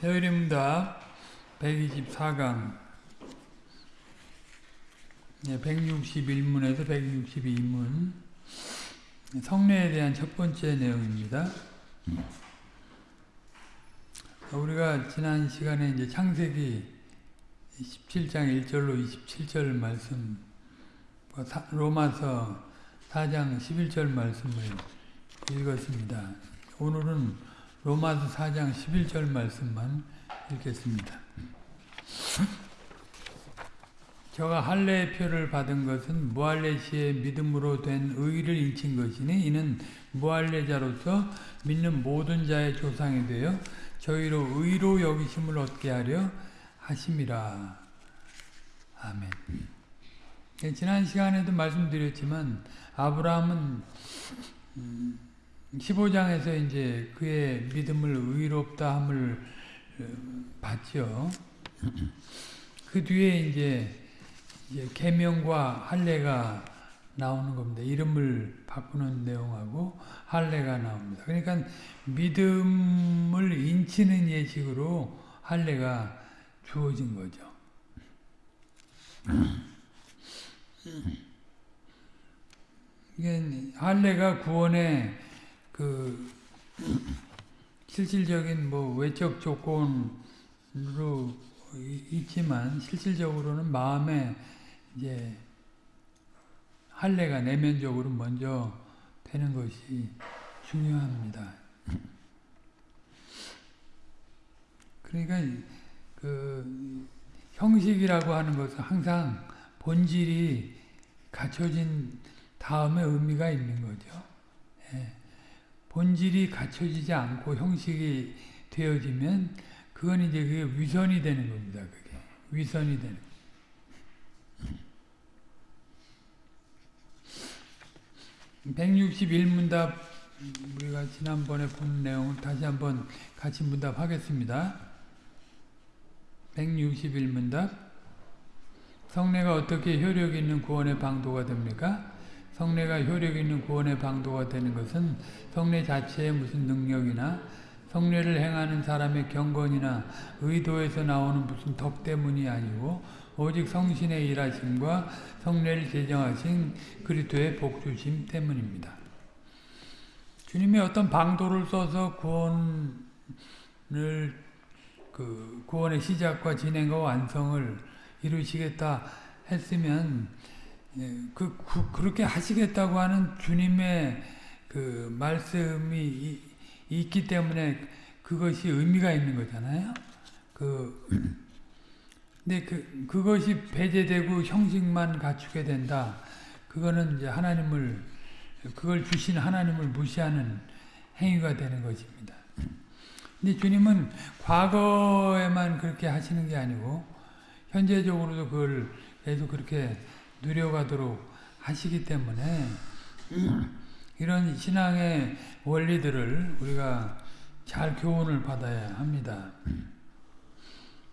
대의림답 124강 161문에서 162문 성례에 대한 첫 번째 내용입니다. 우리가 지난 시간에 이제 창세기 17장 1절로 27절 말씀, 뭐 로마서 4장 11절 말씀을 읽었습니다. 오늘은 로마서 4장 11절 말씀만 읽겠습니다. 저가 할례의 표를 받은 것은 무할례시의 믿음으로 된 의를 인친 것이니 이는 무할례자로서 믿는 모든 자의 조상이 되어 저희로 의로 여기심을 얻게 하려 하심이라. 아멘. 지난 시간에도 말씀드렸지만 아브라함은 15장에서 이제 그의 믿음을 의롭다 함을 받죠. 그 뒤에 이제 계명과 할례가 나오는 겁니다. 이름을 바꾸는 내용하고 할례가 나옵니다. 그러니까 믿음을 인치는 예식으로 할례가 주어진 거죠. 이게 할례가 구원의 그 실질적인 뭐 외적 조건으로 있지만 실질적으로는 마음에 이제 할례가 내면적으로 먼저 되는 것이 중요합니다. 그러니까 그 형식이라고 하는 것은 항상 본질이 갖춰진 다음에 의미가 있는 거죠. 예. 본질이 갖춰지지 않고 형식이 되어지면 그건 이제 그게 위선이 되는 겁니다. 그게 위선이 되는. 161문답 우리가 지난번에 본 내용을 다시 한번 같이 문답하겠습니다. 161문답 성례가 어떻게 효력 있는 구원의 방도가 됩니까? 성례가 효력 있는 구원의 방도가 되는 것은 성례 자체에 무슨 능력이나 성례를 행하는 사람의 경건이나 의도에서 나오는 무슨 덕 때문이 아니고 오직 성신의 일하심과 성례를 제정하신 그리스도의 복주심 때문입니다. 주님이 어떤 방도를 써서 구원을 그 구원의 시작과 진행과 완성을 이루시겠다 했으면 그, 그 그렇게 하시겠다고 하는 주님의 그 말씀이 이, 있기 때문에 그것이 의미가 있는 거잖아요. 그 근데 그 그것이 배제되고 형식만 갖추게 된다. 그거는 이제 하나님을 그걸 주신 하나님을 무시하는 행위가 되는 것입니다. 근데 주님은 과거에만 그렇게 하시는 게 아니고 현재적으로도 그걸 계속 그렇게 누려가도록 하시기 때문에 이런 신앙의 원리들을 우리가 잘 교훈을 받아야 합니다.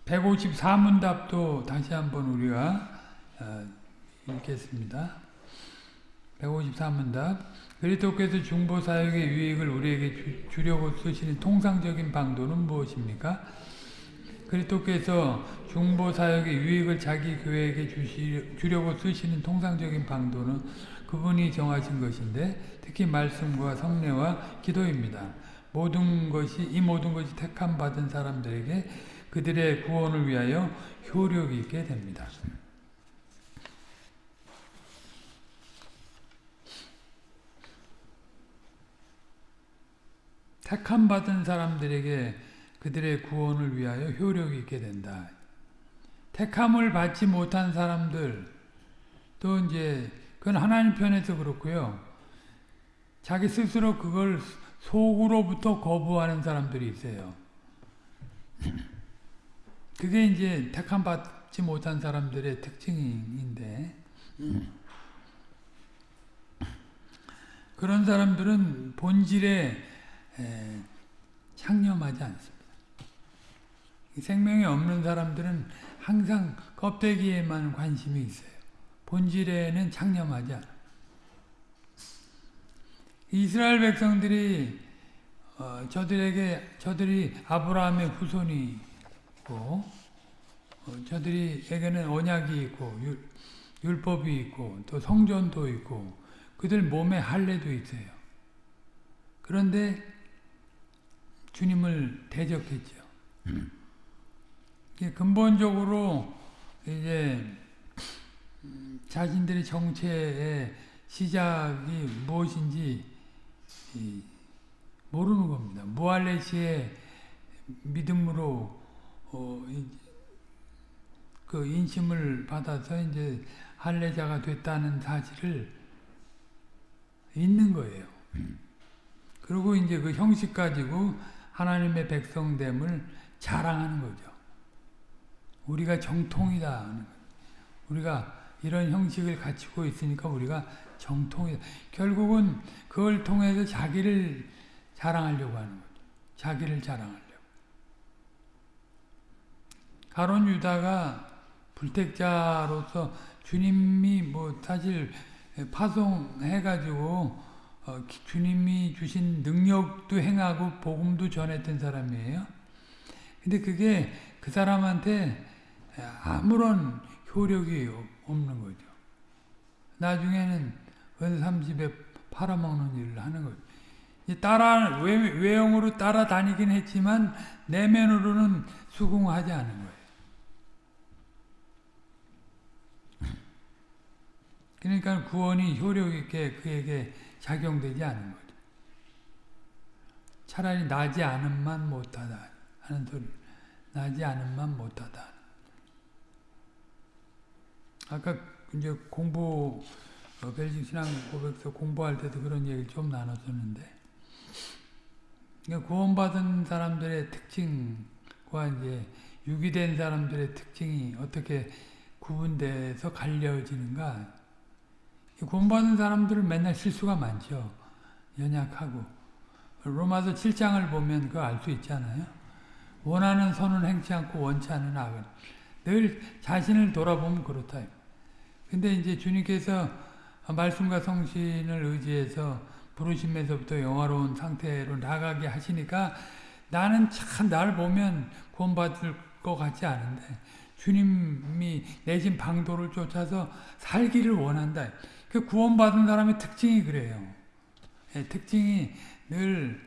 154문답도 다시 한번 우리가 읽겠습니다. 154문답 그리스도께서 중보사역의 유익을 우리에게 주 려고 쓰시는 통상적인 방도는 무엇입니까? 그리스도께서 중보사역의 유익을 자기 교회에게 주시, 주려고 쓰시는 통상적인 방도는 그분이 정하신 것인데 특히 말씀과 성례와 기도입니다. 모든 것이 이 모든 것이 택함 받은 사람들에게 그들의 구원을 위하여 효력 있게 됩니다. 택함 받은 사람들에게 그들의 구원을 위하여 효력이 있게 된다. 택함을 받지 못한 사람들 또 이제 그건 하나님 편에서 그렇고요. 자기 스스로 그걸 속으로부터 거부하는 사람들이 있어요. 그게 이제 택함 받지 못한 사람들의 특징인데 그런 사람들은 본질에 창념하지 않습니다. 생명이 없는 사람들은 항상 껍데기에만 관심이 있어요. 본질에는 창념하지 않아. 이스라엘 백성들이 어, 저들에게 저들이 아브라함의 후손이고 어, 저들이에게는 언약이 있고 율, 율법이 있고 또 성전도 있고 그들 몸에 할례도 있어요. 그런데 주님을 대적했죠. 이게 근본적으로 이제 음, 자신들의 정체의 시작이 무엇인지 이, 모르는 겁니다. 무할레시의 믿음으로 어, 이, 그 인심을 받아서 이제 할례자가 됐다는 사실을 있는 거예요. 그리고 이제 그 형식 가지고 하나님의 백성됨을 자랑하는 거죠. 우리가 정통이다. 우리가 이런 형식을 갖추고 있으니까 우리가 정통이다. 결국은 그걸 통해서 자기를 자랑하려고 하는 거죠. 자기를 자랑하려고. 가론 유다가 불택자로서 주님이 뭐 사실 파송해가지고 어, 주님이 주신 능력도 행하고 복음도 전했던 사람이에요. 근데 그게 그 사람한테 아무런 효력이 없는 거죠. 나중에는 은 30에 팔아먹는 일을 하는 거죠. 따라 외, 외형으로 따라다니긴 했지만 내면으로는 수긍하지 않은 거예요. 그러니까 구원이 효력 있게 그에게 작용되지 않은 거죠. 차라리 나지 않음만 못하다 하는 소리. 나지 않음만 못하다. 아까 이제 공부 어, 벨직 신앙 고백서 공부할 때도 그런 얘기를 좀 나눴었는데 그러니까 구원받은 사람들의 특징과 이제 유기된 사람들의 특징이 어떻게 구분돼서 갈려지는가 구원받은 사람들은 맨날 실수가 많죠. 연약하고 로마서 7장을 보면 그거 알 수 있잖아요. 원하는 선은 행치 않고 원치 않은 악은 늘 자신을 돌아보면 그렇다. 근데 이제 주님께서 말씀과 성신을 의지해서 부르심에서부터 영화로운 상태로 나가게 하시니까 나는 참 날 보면 구원받을 것 같지 않은데 주님이 내신 방도를 쫓아서 살기를 원한다. 그 구원받은 사람의 특징이 그래요. 예, 특징이 늘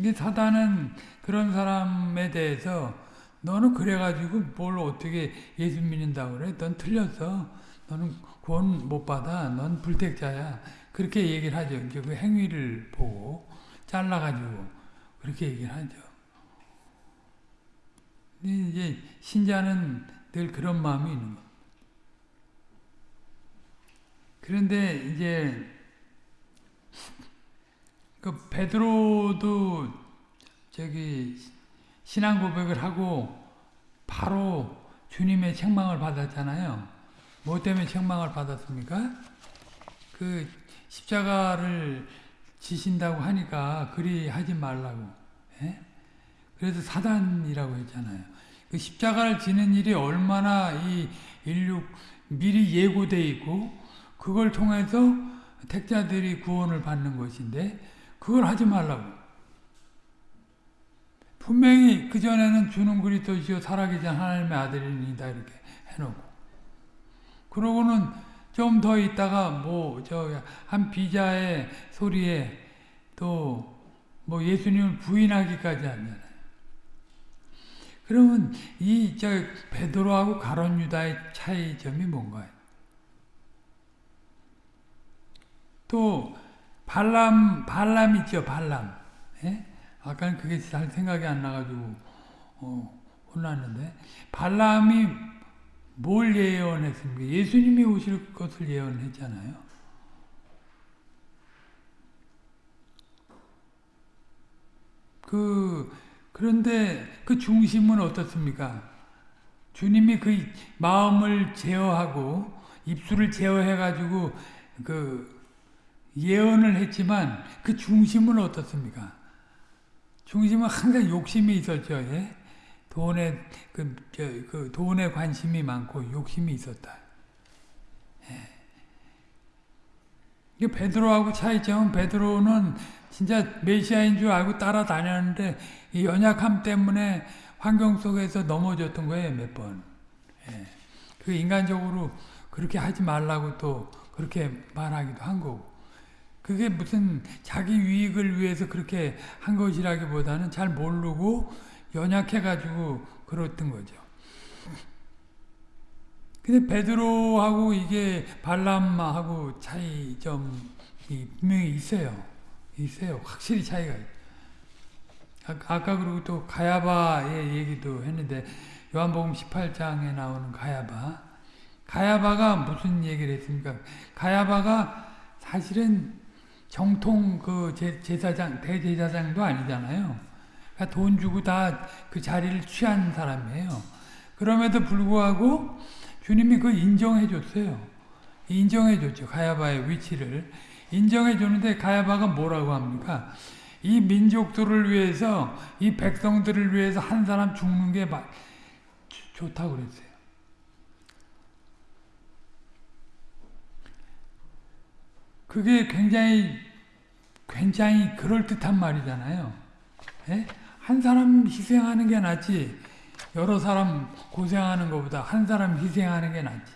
이게 사단은 그런 사람에 대해서 너는 그래가지고 뭘 어떻게 예수 믿는다고 그래? 넌 틀렸어. 너는 구원 못 받아. 넌 불택자야. 그렇게 얘기를 하죠. 이제 그 행위를 보고 잘라가지고 그렇게 얘기를 하죠. 이제 신자는 늘 그런 마음이 있는 거. 그런데 이제 그 베드로도 저기 신앙 고백을 하고 바로 주님의 책망을 받았잖아요. 뭐 때문에 책망을 받았습니까? 그 십자가를 지신다고 하니까 그리 하지 말라고. 예? 그래서 사단이라고 했잖아요. 그 십자가를 지는 일이 얼마나 이 인류 미리 예고돼 있고 그걸 통해서 택자들이 구원을 받는 것인데 그걸 하지 말라고. 분명히 그전에는 주는 그리스도시요 살아계신 하나님의 아들이니다 이렇게 해놓고 그러고는 좀 더 있다가 뭐 저 한 비자의 소리에 또 뭐 예수님을 부인하기까지 하잖아요. 그러면 이 저 베드로하고 가론 유다의 차이점이 뭔가요? 또 발람 발람 있죠 발람. 예? 아까는 그게 잘 생각이 안 나가지고 어, 혼났는데 발람이 뭘 예언했습니까? 예수님이 오실 것을 예언했잖아요. 그 그런데 그 중심은 어떻습니까? 주님이 그 마음을 제어하고 입술을 제어해 가지고 그 예언을 했지만 그 중심은 어떻습니까? 중심은 항상 욕심이 있었죠. 예? 돈에 그, 저, 그 돈에 관심이 많고 욕심이 있었다. 예. 이 베드로하고 차이점은 베드로는 진짜 메시아인 줄 알고 따라다녔는데 이 연약함 때문에 환경 속에서 넘어졌던 거예요 몇 번. 예. 그 인간적으로 그렇게 하지 말라고 또 그렇게 말하기도 한 거고. 그게 무슨 자기 유익을 위해서 그렇게 한 것이라기보다는 잘 모르고 연약해가지고 그랬던 거죠. 근데 베드로하고 이게 발람하고 차이점이 분명히 있어요. 있어요. 확실히 차이가 아까 그리고 또 가야바의 얘기도 했는데 요한복음 18장에 나오는 가야바 가야바가 무슨 얘기를 했습니까? 가야바가 사실은 정통 그 제사장 대제사장도 아니잖아요. 그러니까 돈 주고 다 그 자리를 취한 사람이에요. 그럼에도 불구하고 주님이 그 인정해 줬어요. 인정해 줬죠. 가야바의 위치를. 인정해 주는데 가야바가 뭐라고 합니까? 이 민족들을 위해서 이 백성들을 위해서 한 사람 죽는 게 좋다고 그랬어요. 그게 굉장히 굉장히 그럴듯한 말이잖아요. 예? 한 사람 희생하는 게 낫지 여러 사람 고생하는 것보다 한 사람 희생하는 게 낫지.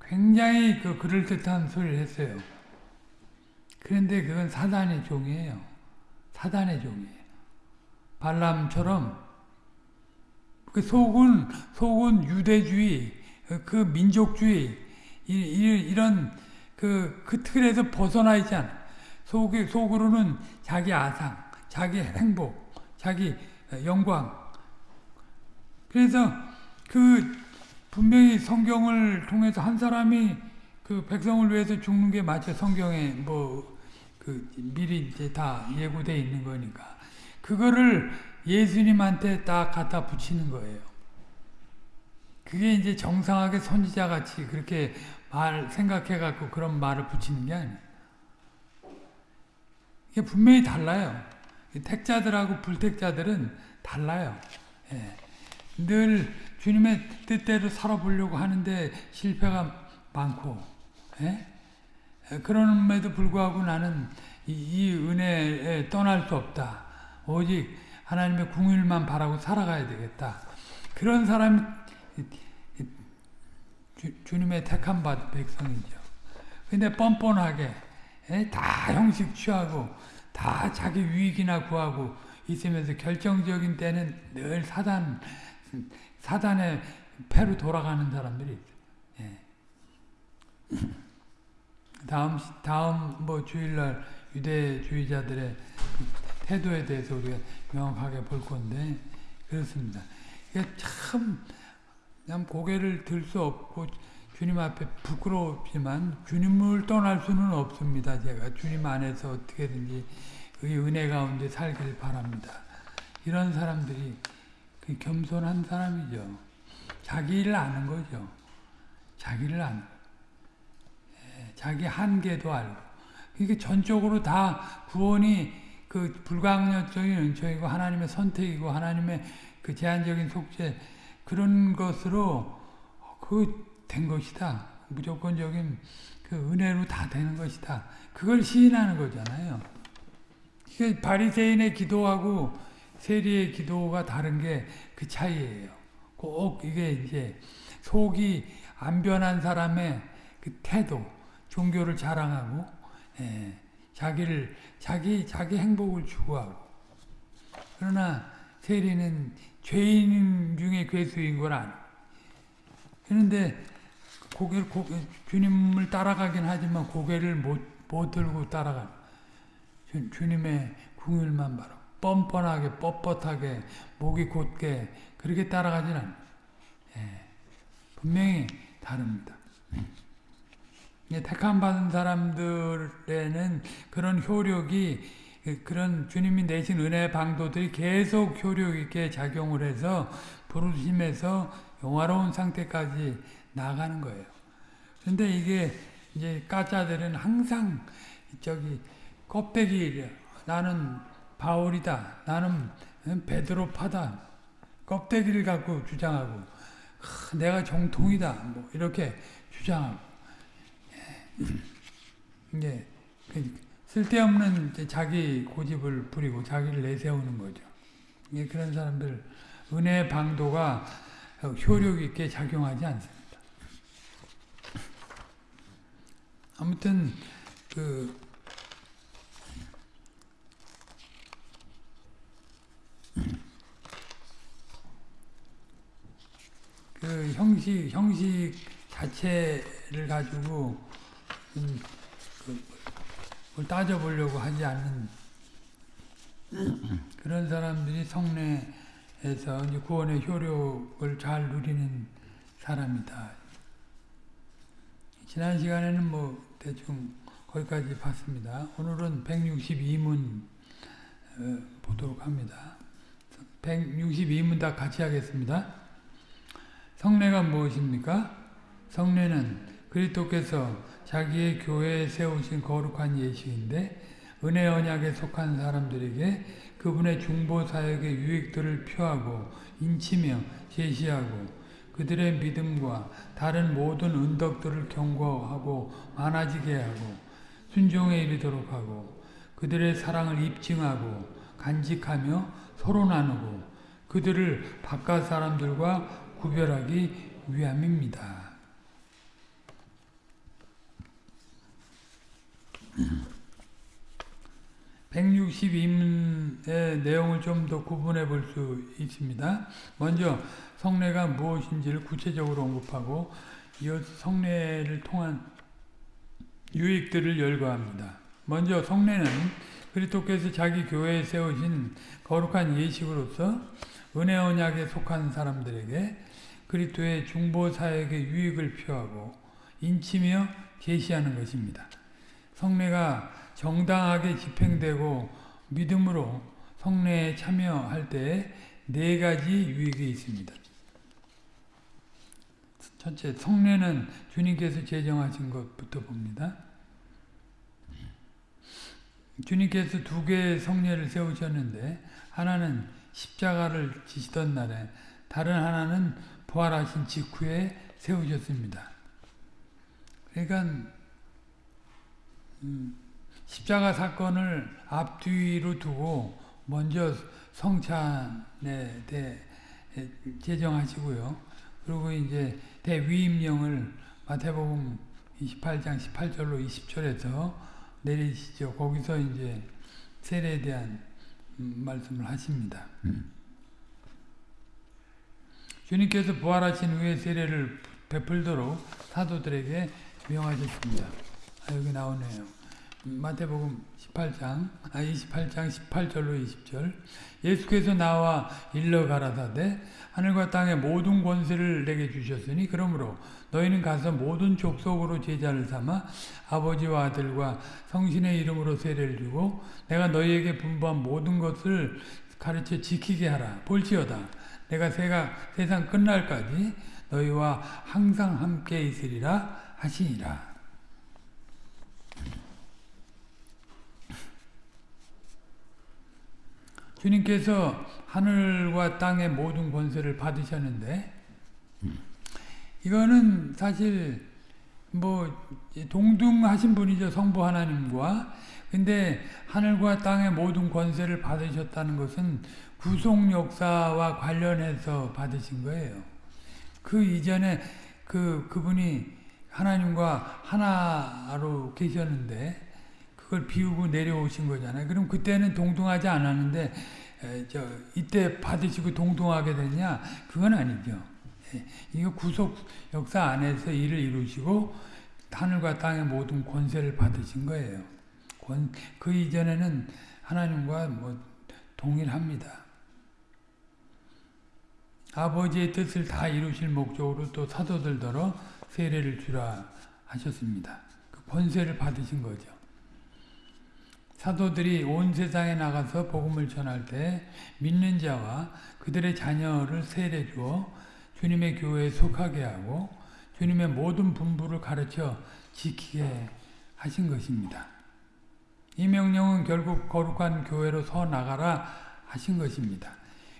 굉장히 그 그럴듯한 소리를 했어요. 그런데 그건 사단의 종이에요. 사단의 종이에요. 발람처럼 그 속은 속은 유대주의, 그 민족주의 이런 그, 그 틀에서 벗어나 있지 않아. 속, 속으로는 자기 아상, 자기 행복, 자기 영광. 그래서 그 분명히 성경을 통해서 한 사람이 그 백성을 위해서 죽는 게 맞죠. 성경에 뭐 그 미리 이제 다 예고돼 있는 거니까. 그거를 예수님한테 딱 갖다 붙이는 거예요. 그게 이제 정상하게 선지자 같이 그렇게 말 생각해 갖고 그런 말을 붙이는 게 아니에요. 이게 분명히 달라요. 택자들하고 불택자들은 달라요. 예. 늘 주님의 뜻대로 살아보려고 하는데 실패가 많고 예? 그럼에도 불구하고 나는 이, 이 은혜에 떠날 수 없다. 오직 하나님의 궁일만 바라고 살아가야 되겠다. 그런 사람 주, 님의 택한 받 백성이죠. 근데 뻔뻔하게 예? 다 형식 취하고 다 자기 유익이나 구하고 있으면서 결정적인 때는 늘 사단 사단의 패로 돌아가는 사람들이. 예. 다음 다음 뭐 주일날 유대주의자들의 태도에 대해서 우리가 명확하게 볼 건데 그렇습니다. 이게 참, 참 고개를 들 수 없고 주님 앞에 부끄럽지만 주님을 떠날 수는 없습니다. 제가 주님 안에서 어떻게든지 그 은혜 가운데 살길 바랍니다. 이런 사람들이 그 겸손한 사람이죠. 자기 를 아는 거죠. 자기를 아는 예, 자기 한계도 알고. 이게 전적으로 다 구원이 그 불가항력적인 은총이고 하나님의 선택이고 하나님의 그 제한적인 속죄 그런 것으로 그 된 것이다. 무조건적인 그 은혜로 다 되는 것이다. 그걸 시인하는 거잖아요. 이게 바리새인의 기도하고 세리의 기도가 다른 게 그 차이예요. 꼭 이게 이제 속이 안 변한 사람의 그 태도, 종교를 자랑하고 예, 자기를 자기 자기 행복을 추구하고 그러나 세리는 죄인 중에 괴수인 걸 아는. 그런데 고개를 고개, 주님을 따라가긴 하지만 고개를 못, 못 들고 따라가. 주, 주님의 궁율만 바라. 뻔뻔하게 뻣뻣하게 목이 곧게 그렇게 따라가진 않아요. 예, 분명히 다릅니다. 예, 택함 받은 사람들에는 그런 효력이 그런 주님이 내신 은혜 방도들이 계속 효력 있게 작용을 해서 부르심에서 영화로운 상태까지 나가는 거예요. 근데 이게 이제 까짜들은 항상 저기 껍데기 나는 바울이다. 나는 베드로파다. 껍데기를 갖고 주장하고 내가 정통이다. 뭐 이렇게 주장하고 이제 그 쓸데없는 자기 고집을 부리고 자기를 내세우는 거죠. 예, 그런 사람들 은혜의 방도가 효력 있게 작용하지 않습니다. 아무튼 그 그 형식 형식 자체를 가지고 음, 그 따져보려고 하지 않는 그런 사람들이 성례에서 구원의 효력을 잘 누리는 사람이다. 지난 시간에는 뭐 대충 거기까지 봤습니다. 오늘은 162문 어, 보도록 합니다. 162문 다 같이 하겠습니다. 성례가 무엇입니까? 성례는 그리스도께서 자기의 교회에 세우신 거룩한 예식인데 은혜 언약에 속한 사람들에게 그분의 중보 사역의 유익들을 표하고 인치며 제시하고 그들의 믿음과 다른 모든 은덕들을 경고하고 많아지게 하고 순종에 이르도록 하고 그들의 사랑을 입증하고 간직하며 서로 나누고 그들을 바깥 사람들과 구별하기 위함입니다. 162문의 내용을 좀 더 구분해 볼 수 있습니다. 먼저 성례가 무엇인지를 구체적으로 언급하고 이어 성례를 통한 유익들을 열거합니다. 먼저 성례는 그리스도께서 자기 교회에 세우신 거룩한 예식으로서 은혜 언약에 속한 사람들에게 그리스도의 중보 사역의 유익을 표하고 인치며 제시하는 것입니다. 성례가 정당하게 집행되고 믿음으로 성례에 참여할 때 네 가지 유익이 있습니다. 첫째, 성례는 주님께서 제정하신 것부터 봅니다. 주님께서 두 개의 성례를 세우셨는데 하나는 십자가를 지시던 날에 다른 하나는 부활하신 직후에 세우셨습니다. 그러니까 음, 십자가 사건을 앞뒤로 두고 먼저 성찬에 대해 제정하시고요. 그리고 이제 대위임령을 마태복음 28장 18절로 20절에서 내리시죠. 거기서 이제 세례에 대한 말씀을 하십니다. 음. 주님께서 부활하신 후에 세례를 베풀도록 사도들에게 명하셨습니다. 아, 여기 나오네요. 마태복음 18장, 아 28장 18절로 20절. 예수께서 나와 일러 가라사대 하늘과 땅의 모든 권세를 내게 주셨으니 그러므로 너희는 가서 모든 족속으로 제자를 삼아 아버지와 아들과 성신의 이름으로 세례를 주고 내가 너희에게 분부한 모든 것을 가르쳐 지키게 하라. 볼지어다. 내가 세가, 세상 끝날까지 너희와 항상 함께 있으리라 하시니라. 주님께서 하늘과 땅의 모든 권세를 받으셨는데 이거는 사실 뭐 동등하신 분이죠 성부 하나님과 근데 하늘과 땅의 모든 권세를 받으셨다는 것은 구속 역사와 관련해서 받으신 거예요. 그 이전에 그 그분이 하나님과 하나로 계셨는데 그걸 비우고 내려오신 거잖아요. 그럼 그때는 동등하지 않았는데 에, 저 이때 받으시고 동등하게 되냐? 그건 아니죠. 예, 이거 구속 역사 안에서 일을 이루시고 하늘과 땅의 모든 권세를 받으신 거예요. 권, 그 이전에는 하나님과 뭐 동일합니다. 아버지의 뜻을 다 이루실 목적으로 또 사도들더러 세례를 주라 하셨습니다. 그 권세를 받으신 거죠. 사도들이 온 세상에 나가서 복음을 전할 때 믿는 자와 그들의 자녀를 세례 주어 주님의 교회에 속하게 하고 주님의 모든 분부를 가르쳐 지키게 하신 것입니다. 이 명령은 결국 거룩한 교회로 서 나가라 하신 것입니다.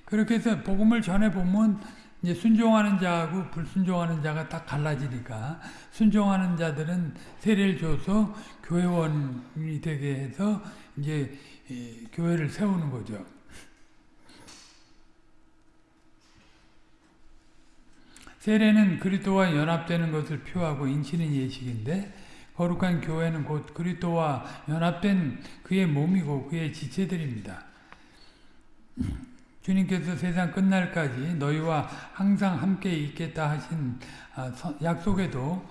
그렇게 해서 복음을 전해 보면 이제 순종하는 자하고 불순종하는 자가 딱 갈라지니까 순종하는 자들은 세례를 줘서 교회원이 되게 해서 이제 교회를 세우는 거죠. 세례는 그리스도와 연합되는 것을 표하고 인치는 예식인데 거룩한 교회는 곧 그리스도와 연합된 그의 몸이고 그의 지체들입니다. 주님께서 세상 끝날까지 너희와 항상 함께 있겠다 하신 아, 약속에도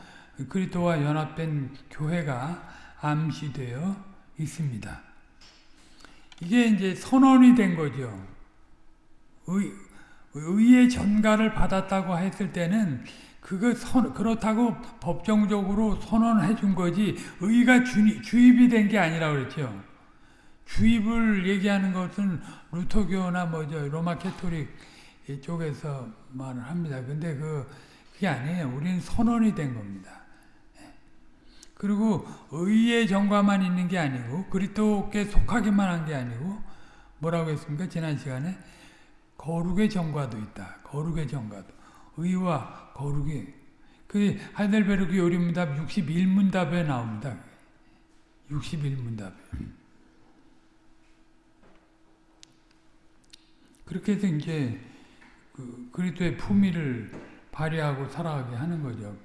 그리스도와 연합된 교회가 암시되어 있습니다. 이게 이제 선언이 된 거죠. 의, 의의 전가를 받았다고 했을 때는 그거 선, 그렇다고 법정적으로 선언해 준 거지 의가 주, 주입이 된 게 아니라 그랬죠. 주입을 얘기하는 것은 루터교나 뭐죠 로마 캐토릭 쪽에서 말을 합니다. 근데 그 그게 아니에요. 우리는 선언이 된 겁니다. 예. 그리고 의의 정과만 있는 게 아니고 그리스도께 속하기만 한 게 아니고 뭐라고 했습니까? 지난 시간에 거룩의 정과도 있다. 거룩의 정과도. 의와 거룩이. 그 하이델베르크 요리문답 61문답에 나옵니다. 61문답에. 그렇게 해서 이제 그 그리스도의 품위를 발휘하고 살아가게 하는 거죠.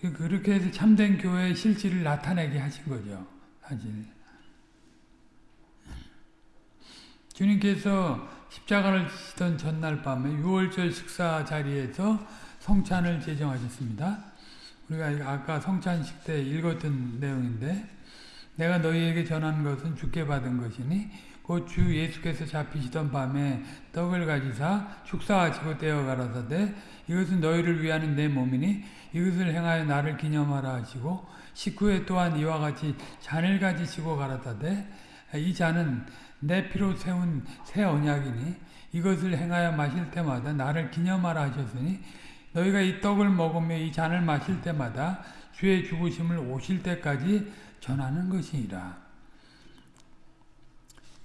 그 그렇게 해서 참된 교회의 실질을 나타내게 하신 거죠. 사실. 주님께서 십자가를 지던 전날 밤에 6월절 식사 자리에서 성찬을 제정하셨습니다. 우리가 아까 성찬식 때 읽었던 내용인데 내가 너희에게 전한 것은 주께 받은 것이니 곧 주 예수께서 잡히시던 밤에 떡을 가지사 축사하시고 떼어 가라사대 이것은 너희를 위하는 내 몸이니 이것을 행하여 나를 기념하라 하시고 식후에 또한 이와 같이 잔을 가지시고 가라사대 이 잔은 내 피로 세운 새 언약이니 이것을 행하여 마실 때마다 나를 기념하라 하셨으니 너희가 이 떡을 먹으며 이 잔을 마실 때마다 주의 죽으심을 오실 때까지 전하는 것이니라.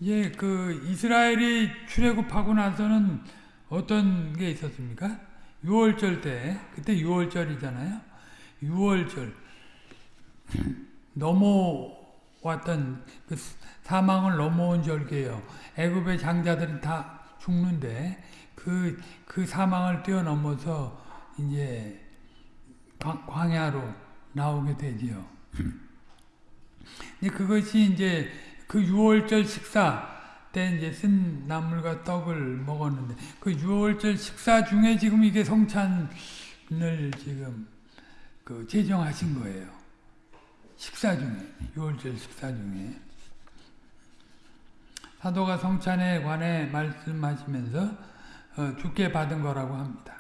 예, 그 이스라엘이 출애굽하고 나서는 어떤 게 있었습니까? 6월절 때, 그때 6월절이잖아요. 6월절 넘어왔던 그 사망을 넘어온 절기예요. 애굽의 장자들은 다 죽는데 그, 그 사망을 뛰어넘어서 이제 광야로 나오게 되지요. 그것이 이제 그 6월절 식사 때 이제 쓴 나물과 떡을 먹었는데 그 6월절 식사 중에 지금 이게 성찬을 지금 그 제정하신 거예요. 식사 중에 6월절 식사 중에 사도가 성찬에 관해 말씀하시면서 어, 주께 받은 거라고 합니다.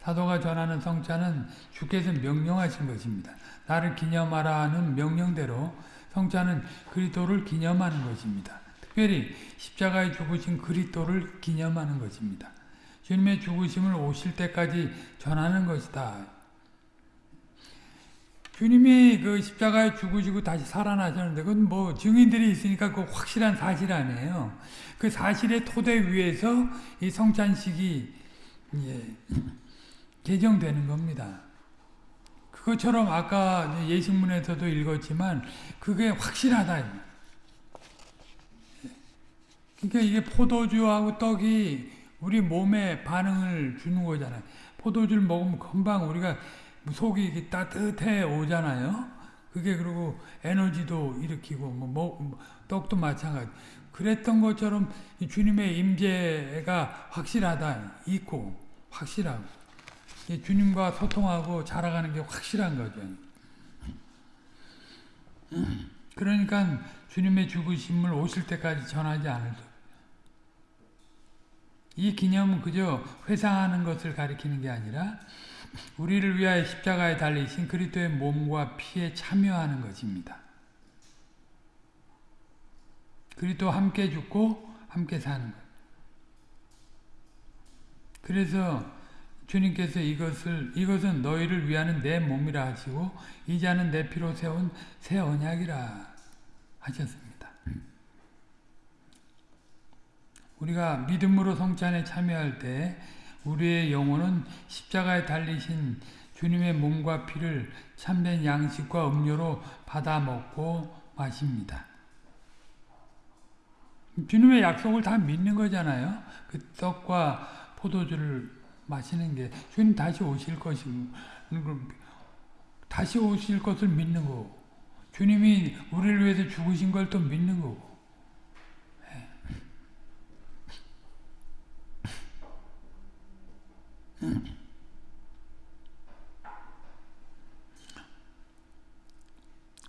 사도가 전하는 성찬은 주께서 명령하신 것입니다. 나를 기념하라는 명령대로 성찬은 그리스도를 기념하는 것입니다. 특별히 십자가에 죽으신 그리스도를 기념하는 것입니다. 주님의 죽으심을 오실 때까지 전하는 것이다. 주님이 그 십자가에 죽으시고 다시 살아나셨는데 그건 뭐 증인들이 있으니까 그 확실한 사실 아니에요. 그 사실의 토대 위에서 이 성찬식이 예, 개정되는 겁니다. 그것처럼 아까 예식문에서도 읽었지만 그게 확실하다. 그러니까 이게 포도주하고 떡이 우리 몸에 반응을 주는 거잖아요. 포도주를 먹으면 금방 우리가 속이 따뜻해 오잖아요. 그게 그리고 에너지도 일으키고 뭐, 뭐 떡도 마찬가지. 그랬던 것처럼 주님의 임재가 확실하다. 있고 확실하고 주님과 소통하고 자라가는 게 확실한 거죠. 그러니까 주님의 죽으심을 오실 때까지 전하지 않을 수. 이 기념은 그저 회상하는 것을 가리키는 게 아니라 우리를 위하여 십자가에 달리신 그리스도의 몸과 피에 참여하는 것입니다. 그리스도 함께 죽고 함께 사는 것. 그래서 주님께서 이것을 이것은 너희를 위하는 내 몸이라 하시고 이 자는 내 피로 세운 새 언약이라 하셨습니다. 우리가 믿음으로 성찬에 참여할 때 우리의 영혼은 십자가에 달리신 주님의 몸과 피를 참된 양식과 음료로 받아 먹고 마십니다. 주님의 약속을 다 믿는 거잖아요. 그 떡과 포도주를 마시는 게 주님 다시 오실 것이고 다시 오실 것을 믿는 거고 주님이 우리를 위해서 죽으신 걸 또 믿는 거고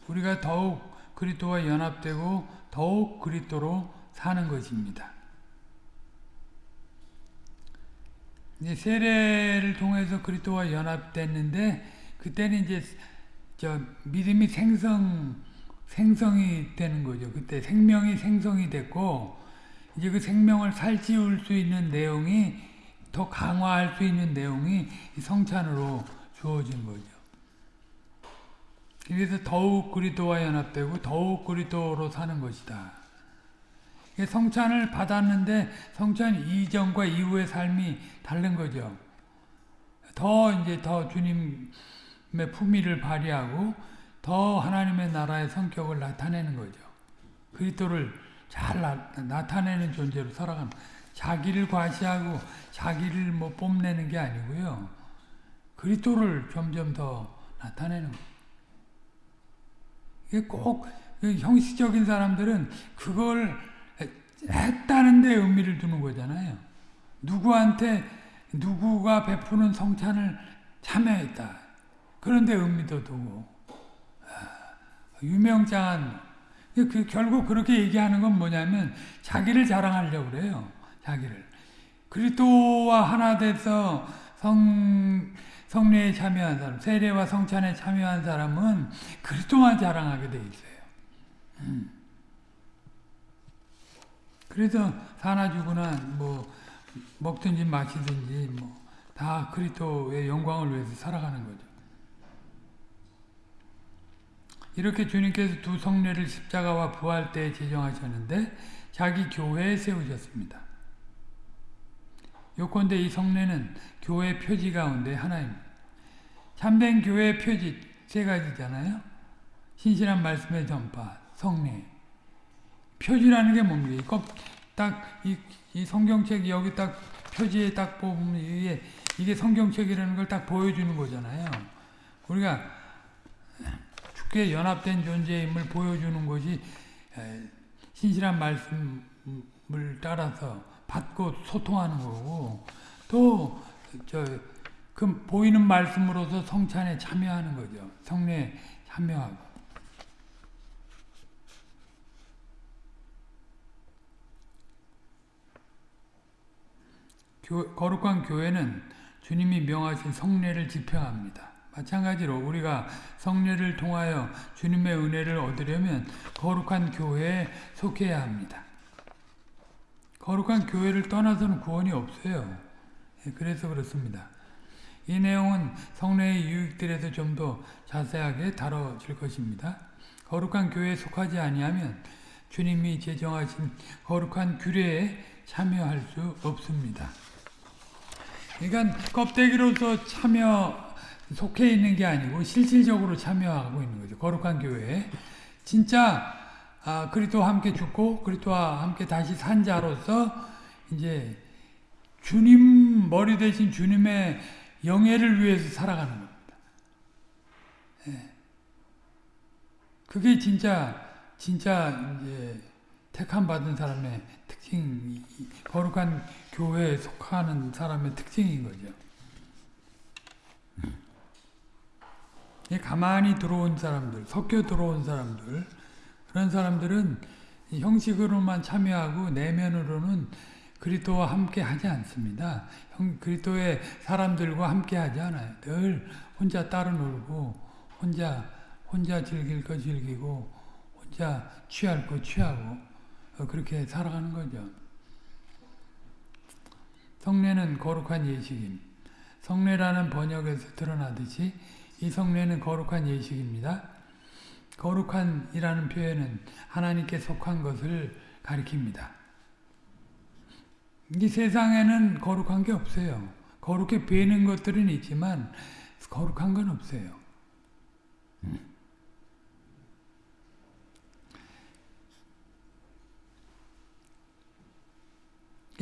우리가 더욱 그리스도와 연합되고 더욱 그리스도로 사는 것입니다. 이제 세례를 통해서 그리스도와 연합됐는데 그때는 이제 저 믿음이 생성 생성이 되는 거죠. 그때 생명이 생성이 됐고 이제 그 생명을 살찌울 수 있는 내용이 더 강화할 수 있는 내용이 성찬으로 주어진 거죠. 그래서 더욱 그리스도와 연합되고 더욱 그리스도로 사는 것이다. 성찬을 받았는데 성찬 이전과 이후의 삶이 다른 거죠. 더 이제 더 주님의 품위를 발휘하고 더 하나님의 나라의 성격을 나타내는 거죠. 그리스도를 잘 나, 타내는 존재로 살아가는 자기를 과시하고 자기를 뭐 뽐내는 게 아니고요. 그리스도를 점점 더 나타내는 거예요. 이게 꼭 형식적인 사람들은 그걸 했다는 데 의미를 두는 거잖아요. 누구한테 누구가 베푸는 성찬을 참여했다. 그런데 의미도 두고 아, 유명장한 그 결국 그렇게 얘기하는 건 뭐냐면 자기를 자랑하려고 그래요. 자기를 그리스도와 하나 돼서 성 성례에 참여한 사람, 세례와 성찬에 참여한 사람은 그리스도만 자랑하게 돼 있어요. 음. 그래서 사나 죽으나 뭐 먹든지 마시든지 뭐 다 그리스도의 영광을 위해서 살아가는 거죠. 이렇게 주님께서 두 성례를 십자가와 부활 때 제정하셨는데 자기 교회에 세우셨습니다. 요건대 이 성례는 교회 표지 가운데 하나입니다. 참된 교회의 표지 세 가지잖아요. 신실한 말씀의 전파, 성례. 표지라는 게 뭡니까? 딱이 이 성경책 여기 딱 표지에 딱 보면 이게 이게 성경책이라는 걸 딱 보여주는 거잖아요. 우리가 죽게 연합된 존재임을 보여주는 것이 신실한 말씀을 따라서 받고 소통하는 거고 또저 그 보이는 말씀으로서 성찬에 참여하는 거죠. 성례에 참여하고. 교, 거룩한 교회는 주님이 명하신 성례를 집행합니다. 마찬가지로 우리가 성례를 통하여 주님의 은혜를 얻으려면 거룩한 교회에 속해야 합니다. 거룩한 교회를 떠나서는 구원이 없어요. 예, 그래서 그렇습니다. 이 내용은 성례의 유익들에서 좀 더 자세하게 다뤄질 것입니다. 거룩한 교회에 속하지 아니하면 주님이 제정하신 거룩한 규례에 참여할 수 없습니다. 그러니까 껍데기로서 참여 속해 있는 게 아니고 실질적으로 참여하고 있는 거죠. 거룩한 교회에 진짜 아, 그리스도와 함께 죽고 그리스도와 함께 다시 산 자로서 이제 주님 머리 대신 주님의 영예를 위해서 살아가는 겁니다. 예. 그게 진짜 진짜 이제 택함 받은 사람의 특징, 거룩한 교회에 속하는 사람의 특징인 거죠. 가만히 들어온 사람들, 섞여 들어온 사람들, 그런 사람들은 형식으로만 참여하고 내면으로는 그리스도와 함께 하지 않습니다. 형, 그리스도의 사람들과 함께 하지 않아요. 늘 혼자 따로 놀고 혼자 혼자 즐길 거 즐기고 혼자 취할 거 취하고 어, 그렇게 살아가는 거죠. 성례는 거룩한 예식입니다. 성례라는 번역에서 드러나듯이 이 성례는 거룩한 예식입니다. 거룩한이라는 표현은 하나님께 속한 것을 가리킵니다. 이 세상에는 거룩한 게 없어요. 거룩해 보이는 것들은 있지만 거룩한 건 없어요.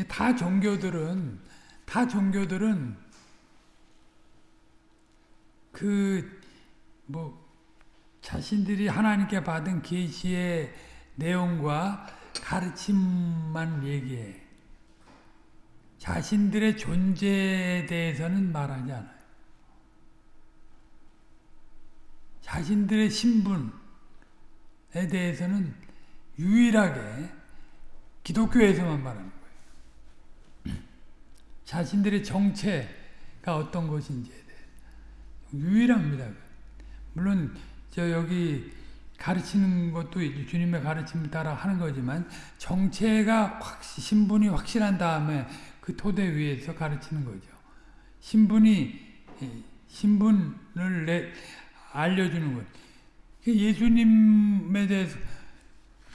다 종교들은 다 종교들은 그 뭐 자신들이 하나님께 받은 계시의 내용과 가르침만 얘기해. 자신들의 존재에 대해서는 말하지 않아요. 자신들의 신분에 대해서는 유일하게 기독교에서만 거예요. 자신들의 정체가 어떤 것인지에 대해 유일합니다. 물론 저 여기 가르치는 것도 주님의 가르침 따라 하는 거지만 정체가 확 신분이 확실한 다음에 그 토대 위에서 가르치는 거죠. 신분이 신분을 내, 알려주는 것. 예수님에 대해서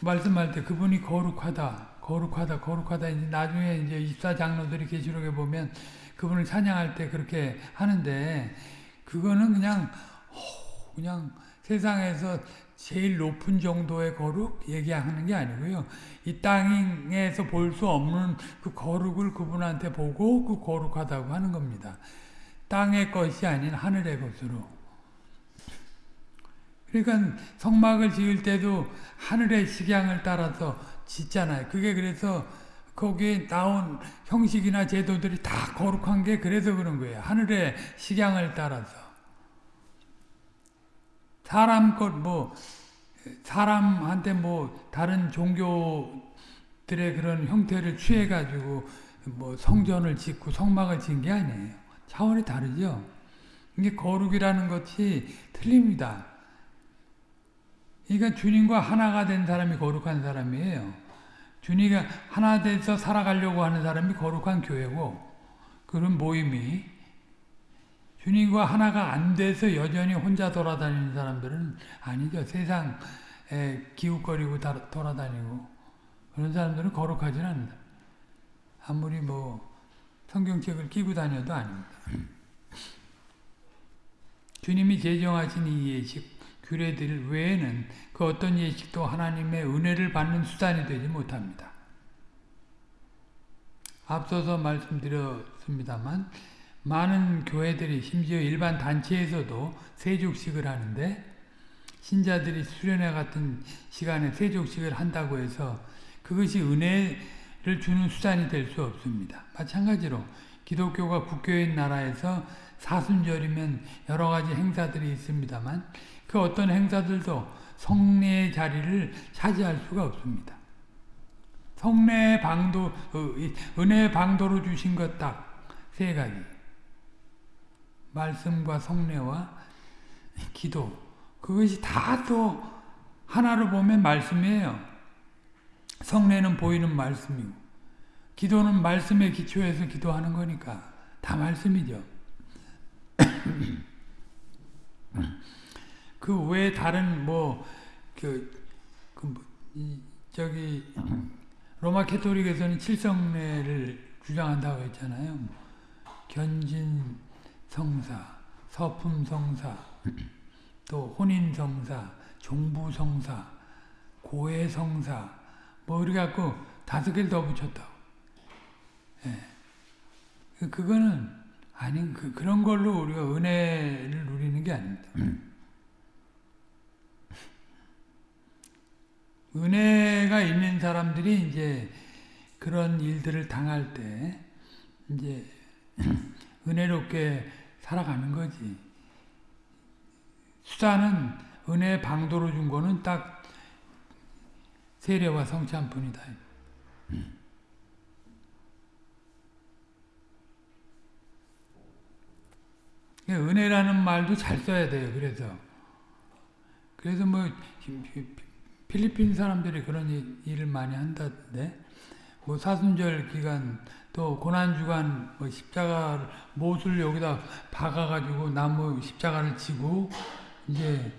말씀할 때 그분이 거룩하다, 거룩하다, 거룩하다. 이제 나중에 이제 입사 장로들이 계시록에 보면 그분을 찬양할 때 그렇게 하는데 그거는 그냥 그냥 세상에서 제일 높은 정도의 거룩 얘기하는 게 아니고요. 이 땅에서 볼 수 없는 그 거룩을 그분한테 보고 그 거룩하다고 하는 겁니다. 땅의 것이 아닌 하늘의 것으로. 그러니까 성막을 지을 때도 하늘의 식양을 따라서 짓잖아요. 그게 그래서 거기에 나온 형식이나 제도들이 다 거룩한 게 그래서 그런 거예요. 하늘의 식양을 따라서. 사람 것, 뭐, 사람한테 뭐, 다른 종교들의 그런 형태를 취해가지고, 뭐, 성전을 짓고 성막을 짓는 게 아니에요. 차원이 다르죠? 이게 거룩이라는 것이 틀립니다. 그러니까 주님과 하나가 된 사람이 거룩한 사람이에요. 주님과 하나 돼서 살아가려고 하는 사람이 거룩한 교회고, 그런 모임이 주님과 하나가 안 돼서 여전히 혼자 돌아다니는 사람들은 아니죠. 세상에 기웃거리고 돌아다니고 그런 사람들은 거룩하지 않는다. 아무리 뭐 성경책을 끼고 다녀도 아닙니다. 주님이 제정하신 이 예식, 규례들 외에는 그 어떤 예식도 하나님의 은혜를 받는 수단이 되지 못합니다. 앞서서 말씀드렸습니다만 많은 교회들이 심지어 일반 단체에서도 세족식을 하는데 신자들이 수련회 같은 시간에 세족식을 한다고 해서 그것이 은혜를 주는 수단이 될 수 없습니다. 마찬가지로 기독교가 국교인 나라에서 사순절이면 여러 가지 행사들이 있습니다만 그 어떤 행사들도 성례의 자리를 차지할 수가 없습니다. 성례의 방도, 어, 은혜의 방도로 주신 것 딱 세 가지. 말씀과 성례와 기도 그것이 다 또 하나로 보면 말씀이에요. 성례는 보이는 말씀이고 기도는 말씀에 기초해서 기도하는 거니까 다 말씀이죠. 그 외에 다른 뭐그 그 뭐, 저기 로마 캐토릭에서는 칠성례를 주장한다고 했잖아요. 견진 성사, 서품 성사, 또 혼인 성사, 종부 성사, 고해 성사, 뭐 이렇게 갖고 다섯 개를 더 붙였다고. 예. 그거는 아닌 그 그런 걸로 우리가 은혜를 누리는 게 아닙니다. 은혜가 있는 사람들이 이제 그런 일들을 당할 때 이제 은혜롭게 살아가는 거지. 수단은 은혜 방도로 준 거는 딱 세례와 성찬뿐이다. 은혜라는 말도 잘 써야 돼요. 그래서 그래서 뭐 필리핀 사람들이 그런 일을 많이 한다던데 뭐 사순절 기간 또 고난주간 뭐 십자가 못을 여기다 박아가지고 나무 십자가를 치고 이제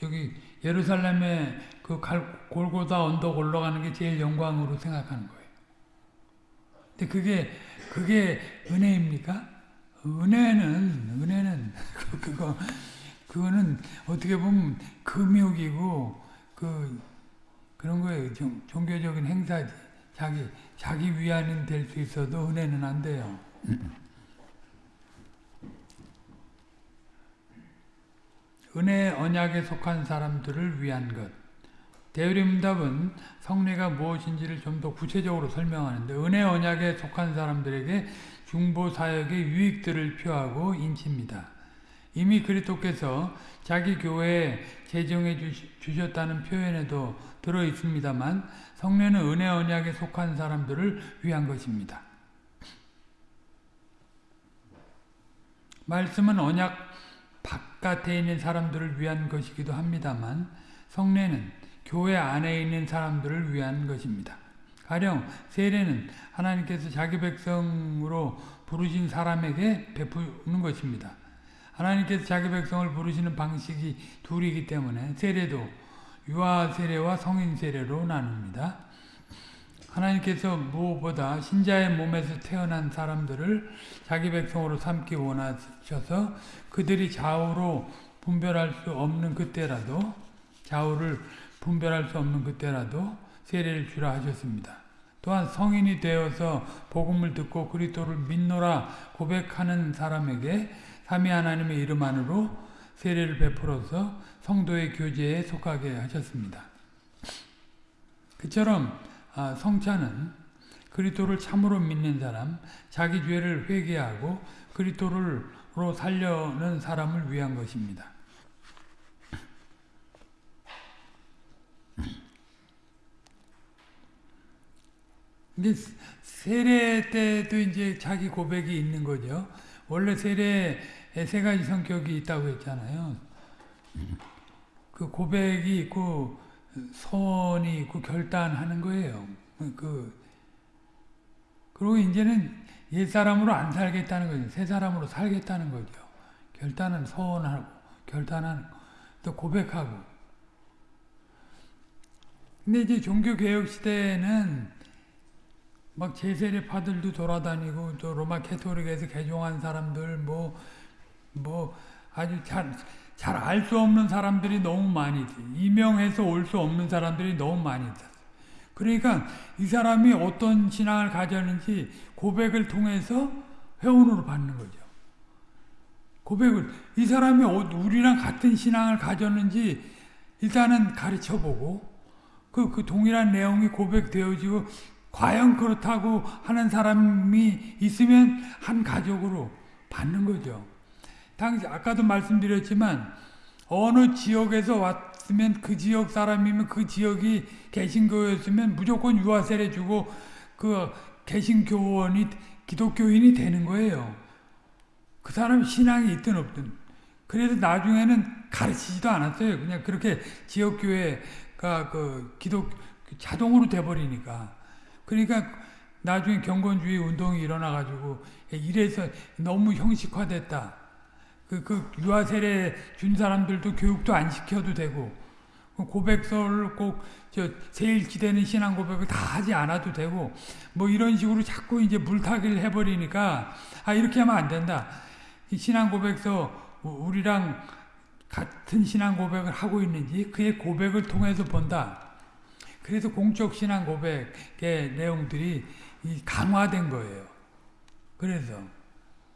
저기 예루살렘에 그 골고다 언덕 올라가는 게 제일 영광으로 생각하는 거예요. 근데 그게 그게 은혜입니까? 은혜는 은혜는 그- 그거 그거는 어떻게 보면 금욕이고 그 그런 거예요. 종, 종교적인 행사지. 자기 자기 위안은 될 수 있어도 은혜는 안 돼요. 은혜 언약에 속한 사람들을 위한 것. 대의림답은 성례가 무엇인지를 좀 더 구체적으로 설명하는데 은혜 언약에 속한 사람들에게 중보 사역의 유익들을 표하고 인칩니다. 이미 그리스도께서 자기 교회에 제정해 주 셨다는 표현에도 들어 있습니다만 성례는 은혜 언약에 속한 사람들을 위한 것입니다. 말씀은 언약 바깥에 있는 사람들을 위한 것이기도 합니다만 성례는 교회 안에 있는 사람들을 위한 것입니다. 가령 세례는 하나님께서 자기 백성으로 부르신 사람에게 베푸는 것입니다. 하나님께서 자기 백성을 부르시는 방식이 둘이기 때문에 세례도 유아 세례와 성인 세례로 나눕니다. 하나님께서 무엇보다 신자의 몸에서 태어난 사람들을 자기 백성으로 삼기 원하셔서 그들이 좌우로 분별할 수 없는 그때라도 좌우를 분별할 수 없는 그때라도 세례를 주라 하셨습니다. 또한 성인이 되어서 복음을 듣고 그리스도를 믿노라 고백하는 사람에게 삼위 하나님의 이름 안으로 세례를 베풀어서 성도의 교제에 속하게 하셨습니다. 그처럼 성찬은 그리스도를 참으로 믿는 사람, 자기 죄를 회개하고 그리스도로 살려는 사람을 위한 것입니다. 이게 세례 때도 이제 자기 고백이 있는 거죠. 원래 세례에 세 가지 성격이 있다고 했잖아요. 그 고백이 있고 선이 있고 결단하는 거예요. 그 그리고 이제는 옛 사람으로 안 살겠다는 거죠. 새 사람으로 살겠다는 거죠. 결단은 선하고 결단하는 또 고백하고. 근데 이제 종교 개혁 시대에는 막 제세례파들도 돌아다니고 또 로마 캐토릭에서 개종한 사람들 뭐 뭐뭐 아주 잘 잘 알 수 없는 사람들이 너무 많이 있어요. 이명해서 올 수 없는 사람들이 너무 많이 있어요. 그러니까 이 사람이 어떤 신앙을 가졌는지 고백을 통해서 회원으로 받는 거죠. 고백을 이 사람이 우리랑 같은 신앙을 가졌는지 일단은 가르쳐보고 그, 그 동일한 내용이 고백되어지고 과연 그렇다고 하는 사람이 있으면 한 가족으로 받는 거죠. 당시 아까도 말씀드렸지만 어느 지역에서 왔으면 그 지역 사람이면 그 지역이 개신교였으면 무조건 유아세례 주고 그 개신교원이 기독교인이 되는 거예요. 그 사람 신앙이 있든 없든. 그래서 나중에는 가르치지도 않았어요. 그냥 그렇게 지역교회가 그 기독 자동으로 돼버리니까. 그러니까 나중에 경건주의 운동이 일어나가지고 이래서 너무 형식화됐다. 그, 그 유아 세례 준 사람들도 교육도 안 시켜도 되고 고백서를 꼭 저 제일 기대는 신앙 고백을 다 하지 않아도 되고 뭐 이런 식으로 자꾸 이제 물타기를 해버리니까 아 이렇게 하면 안 된다. 신앙 고백서 우리랑 같은 신앙 고백을 하고 있는지 그의 고백을 통해서 본다. 그래서 공적 신앙 고백의 내용들이 강화된 거예요. 그래서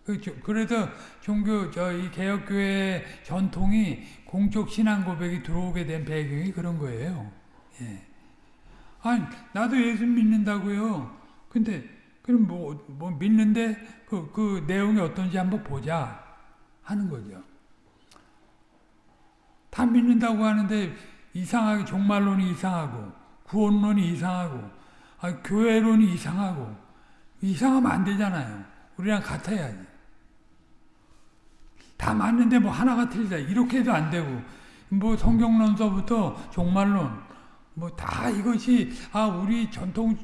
그래서 종교 저이 개혁교회 전통이 공적 신앙 고백이 들어오게 된 배경이 그런 거예요. 예. 아니 나도 예수 믿는다고요. 근데 그럼 뭐, 뭐 믿는데 그, 그 내용이 어떤지 한번 보자 하는 거죠. 다 믿는다고 하는데 이상하게 종말론이 이상하고 구원론이 이상하고 아, 교회론이 이상하고 이상하면 안 되잖아요. 우리랑 같아야지. 다 맞는데 뭐 하나가 틀리다. 이렇게 해도 안 되고. 뭐 성경론서부터 종말론. 뭐 다 이것이 아 우리 전통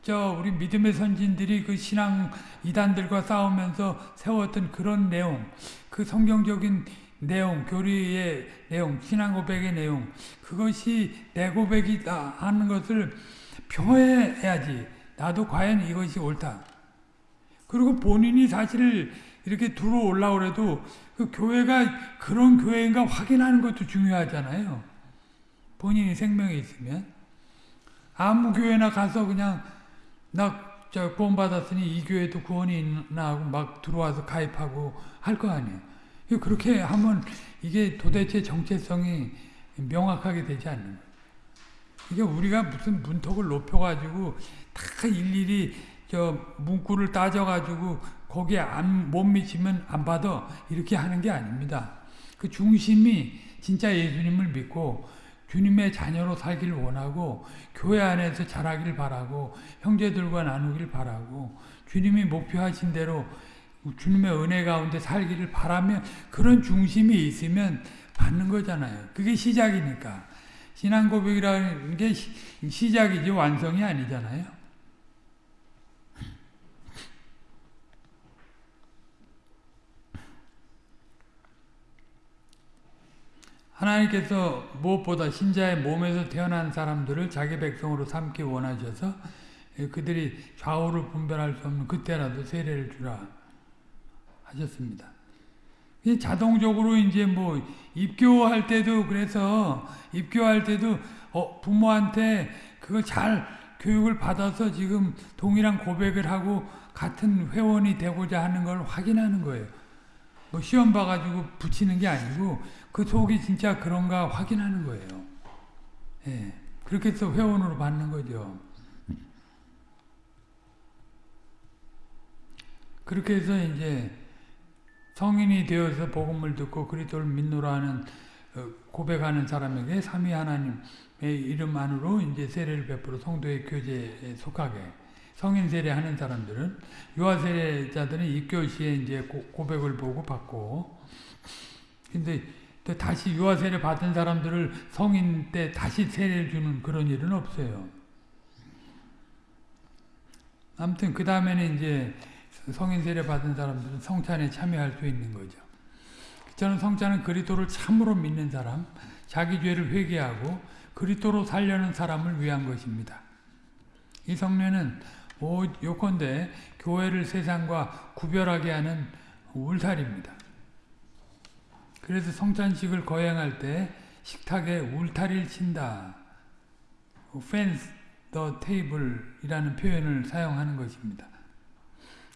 저 우리 믿음의 선진들이 그 신앙 이단들과 싸우면서 세웠던 그런 내용. 그 성경적인 내용 교리의 내용 신앙 고백의 내용. 그것이 내 고백이다 하는 것을 표해야지. 나도 과연 이것이 옳다. 그리고 본인이 사실 이렇게 들어 올라 그래도 그 교회가 그런 교회인가 확인하는 것도 중요하잖아요. 본인이 생명이 있으면 아무 교회나 가서 그냥 나저 구원 받았으니 이 교회도 구원이 있나 하고 막 들어와서 가입하고 할 거 아니에요. 그렇게 하면 이게 도대체 정체성이 명확하게 되지 않는 거예요. 이게 우리가 무슨 문턱을 높여가지고 다 일일이 저 문구를 따져가지고 거기에 안, 못 미치면 안 받아 이렇게 하는 게 아닙니다. 그 중심이 진짜 예수님을 믿고 주님의 자녀로 살기를 원하고 교회 안에서 자라기를 바라고 형제들과 나누기를 바라고 주님이 목표하신 대로 주님의 은혜 가운데 살기를 바라면 그런 중심이 있으면 받는 거잖아요. 그게 시작이니까. 신앙 고백이라는 게 시, 작이지 완성이 아니잖아요. 하나님께서 무엇보다 신자의 몸에서 태어난 사람들을 자기 백성으로 삼기 원하셔서 그들이 좌우를 분별할 수 없는 그때라도 세례를 주라 하셨습니다. 자동적으로 이제 뭐 입교할 때도 그래서 입교할 때도 어 부모한테 그걸 잘 교육을 받아서 지금 동일한 고백을 하고 같은 회원이 되고자 하는 걸 확인하는 거예요. 뭐 시험 봐가지고 붙이는 게 아니고 그 속이 진짜 그런가 확인하는 거예요. 예. 그렇게 해서 회원으로 받는 거죠. 그렇게 해서 이제 성인이 되어서 복음을 듣고 그리스도를 믿노라 하는 어, 고백하는 사람에게 삼위 하나님의 이름 안으로 이제 세례를 베풀어 성도의 교제에 속하게 성인 세례 하는 사람들은 유아 세례자들은 입교 시에 이제 고백을 보고 받고 근데 또 다시 유아 세례 받은 사람들을 성인 때 다시 세례를 주는 그런 일은 없어요. 아무튼 그 다음에는 이제 성인 세례 받은 사람들은 성찬에 참여할 수 있는 거죠. 저는 성찬은 그리스도를 참으로 믿는 사람, 자기 죄를 회개하고 그리스도로 살려는 사람을 위한 것입니다. 이 성례는 요컨대 교회를 세상과 구별하게 하는 울타리입니다. 그래서 성찬식을 거행할 때 식탁에 울타리를 친다. fence the table이라는 표현을 사용하는 것입니다.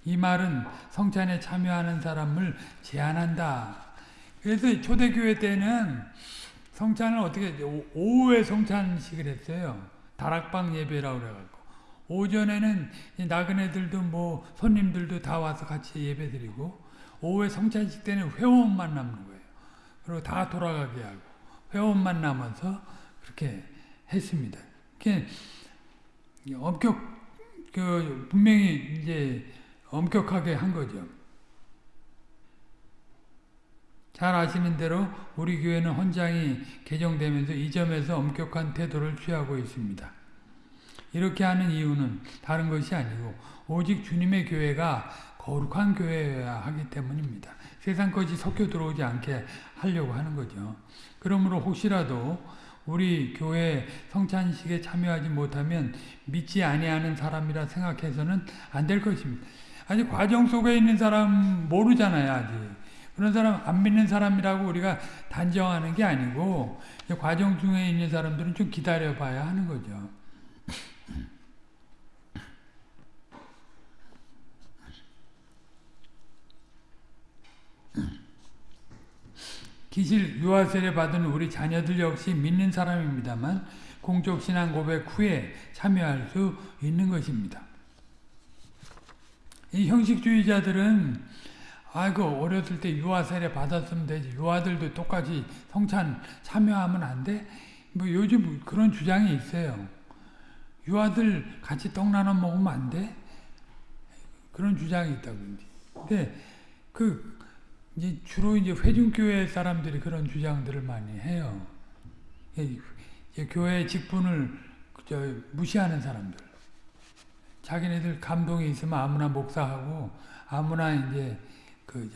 이 말은 성찬에 참여하는 사람을 제한한다. 그래서 초대교회 때는 성찬을 어떻게 오후에 성찬식을 했어요. 다락방 예배라고 그래갖고 오전에는 나그네들도 뭐 손님들도 다 와서 같이 예배드리고 오후에 성찬식 때는 회원만 남는 거예요. 그리고 다 돌아가게 하고 회원만 남아서 그렇게 했습니다. 그게 엄격 그 분명히 이제 엄격하게 한 거죠. 잘 아시는 대로 우리 교회는 헌장이 개정되면서 이 점에서 엄격한 태도를 취하고 있습니다. 이렇게 하는 이유는 다른 것이 아니고 오직 주님의 교회가 거룩한 교회여야 하기 때문입니다. 세상 것이 섞여 들어오지 않게 하려고 하는 거죠. 그러므로 혹시라도 우리 교회 성찬식에 참여하지 못하면 믿지 아니하는 사람이라 생각해서는 안 될 것입니다. 아직 과정 속에 있는 사람 모르잖아요, 아직. 그런 사람 안 믿는 사람이라고 우리가 단정하는 게 아니고 과정 중에 있는 사람들은 좀 기다려 봐야 하는 거죠. 기실 유아세례 받은 우리 자녀들 역시 믿는 사람입니다만 공적 신앙 고백 후에 참여할 수 있는 것입니다. 이 형식주의자들은 아이고 어렸을 때 유아 세례 받았으면 되지 유아들도 똑같이 성찬 참여하면 안 돼? 뭐 요즘 그런 주장이 있어요. 유아들 같이 떡 나눠 먹으면 안 돼? 그런 주장이 있다고 근데 그 이제 주로 이제 회중교회 사람들이 그런 주장들을 많이 해요. 교회 직분을 무시하는 사람들. 자기네들 감동이 있으면 아무나 목사하고 아무나 이제 그,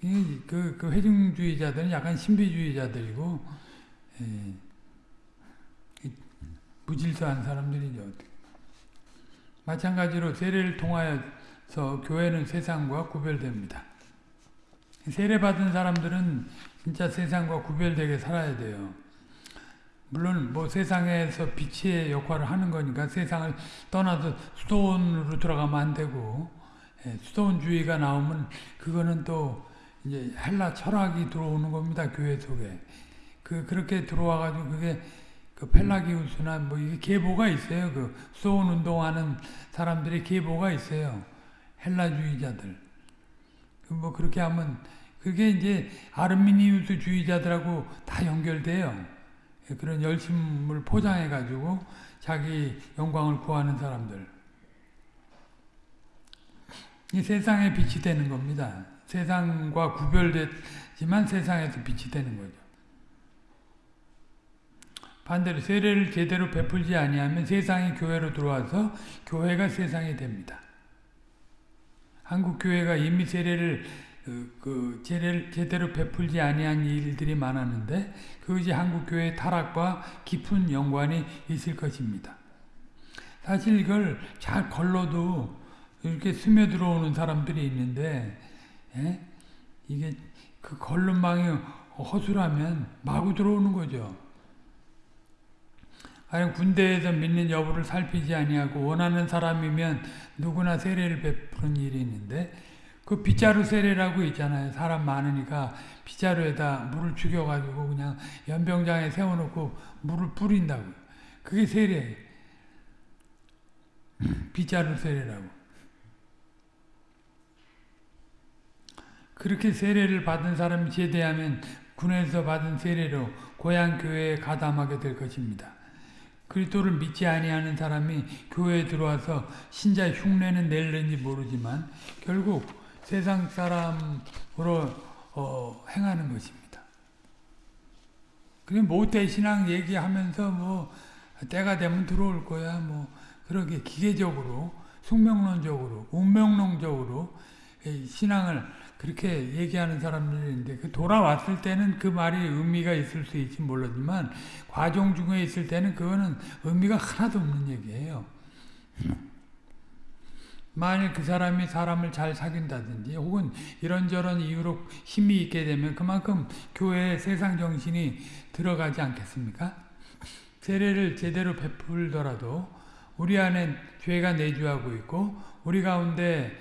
그, 그 회중주의자들은 약간 신비주의자들이고, 예, 무질서한 사람들이죠. 마찬가지로 세례를 통하여 서 교회는 세상과 구별됩니다. 세례 받은 사람들은 진짜 세상과 구별되게 살아야 돼요. 물론 뭐 세상에서 빛의 역할을 하는 거니까 세상을 떠나서 수도원으로 들어가면 안 되고 예, 수도원주의가 나오면 그거는 또 이제 헬라 철학이 들어오는 겁니다 교회 속에 그 그렇게 들어와 가지고 그게 그 펠라기우스나 뭐 이게 계보가 있어요 그 수도원 운동하는 사람들의 계보가 있어요 헬라주의자들 그뭐 그렇게 하면 그게 이제 아르미니우스 주의자들하고 다 연결돼요. 그런 열심을 포장해 가지고 자기 영광을 구하는 사람들. 이 세상의 빛이 되는 겁니다. 세상과 구별됐지만 세상에서 빛이 되는 거죠. 반대로 세례를 제대로 베풀지 아니하면 세상이 교회로 들어와서 교회가 세상이 됩니다. 한국 교회가 이미 세례를 그, 그 제를, 제대로 베풀지 아니한 일들이 많았는데 그것이 한국 교회의 타락과 깊은 연관이 있을 것입니다. 사실 이걸 잘 걸러도 이렇게 스며 들어오는 사람들이 있는데 예? 이게 그 걸름망이 허술하면 마구 들어오는 거죠. 아니 군대에서 믿는 여부를 살피지 아니하고 원하는 사람이면 누구나 세례를 베푸는 일이 있는데 그 빗자루 세례라고 있잖아요. 사람 많으니까 빗자루에다 물을 죽여가지고 그냥 연병장에 세워놓고 물을 뿌린다고. 그게 세례. 빗자루 세례라고. 그렇게 세례를 받은 사람이 제대하면 군에서 받은 세례로 고향 교회에 가담하게 될 것입니다. 그리스도를 믿지 아니하는 사람이 교회에 들어와서 신자 흉내는 낼는지 모르지만 결국 세상 사람으로 어, 행하는 것입니다. 그게 모태 신앙 얘기하면서 뭐 때가 되면 들어올 거야 뭐 그렇게 기계적으로 숙명론적으로 운명론적으로 신앙을 그렇게 얘기하는 사람들인데 그 돌아왔을 때는 그 말이 의미가 있을 수 있지 몰라지만 과정 중에 있을 때는 그거는 의미가 하나도 없는 얘기예요. 만일 그 사람이 사람을 잘 사귄다든지 혹은 이런저런 이유로 힘이 있게 되면 그만큼 교회에 세상 정신이 들어가지 않겠습니까? 세례를 제대로 베풀더라도 우리 안에 죄가 내주하고 있고 우리 가운데